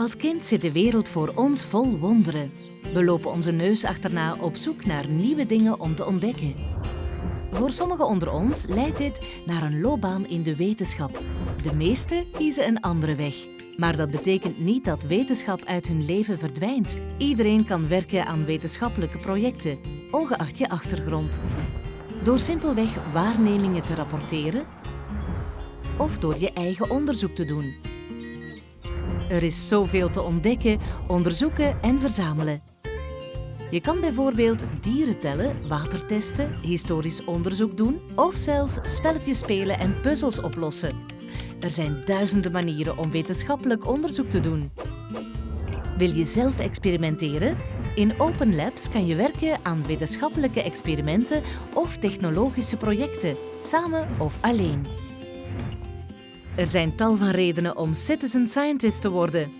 Als kind zit de wereld voor ons vol wonderen. We lopen onze neus achterna op zoek naar nieuwe dingen om te ontdekken. Voor sommigen onder ons leidt dit naar een loopbaan in de wetenschap. De meesten kiezen een andere weg. Maar dat betekent niet dat wetenschap uit hun leven verdwijnt. Iedereen kan werken aan wetenschappelijke projecten, ongeacht je achtergrond. Door simpelweg waarnemingen te rapporteren of door je eigen onderzoek te doen. Er is zoveel te ontdekken, onderzoeken en verzamelen. Je kan bijvoorbeeld dieren tellen, water testen, historisch onderzoek doen of zelfs spelletjes spelen en puzzels oplossen. Er zijn duizenden manieren om wetenschappelijk onderzoek te doen. Wil je zelf experimenteren? In Open Labs kan je werken aan wetenschappelijke experimenten of technologische projecten, samen of alleen. Er zijn tal van redenen om citizen scientist te worden.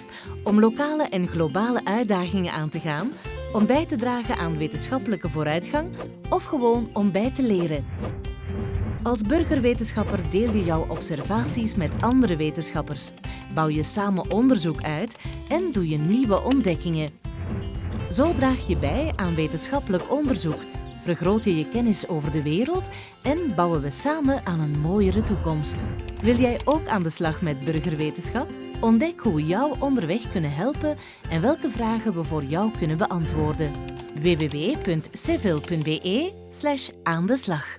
Om lokale en globale uitdagingen aan te gaan, om bij te dragen aan wetenschappelijke vooruitgang of gewoon om bij te leren. Als burgerwetenschapper deel je jouw observaties met andere wetenschappers, bouw je samen onderzoek uit en doe je nieuwe ontdekkingen. Zo draag je bij aan wetenschappelijk onderzoek, vergroot je je kennis over de wereld en bouwen we samen aan een mooiere toekomst. Wil jij ook aan de slag met burgerwetenschap? Ontdek hoe we jou onderweg kunnen helpen en welke vragen we voor jou kunnen beantwoorden. www.civil.be aan de slag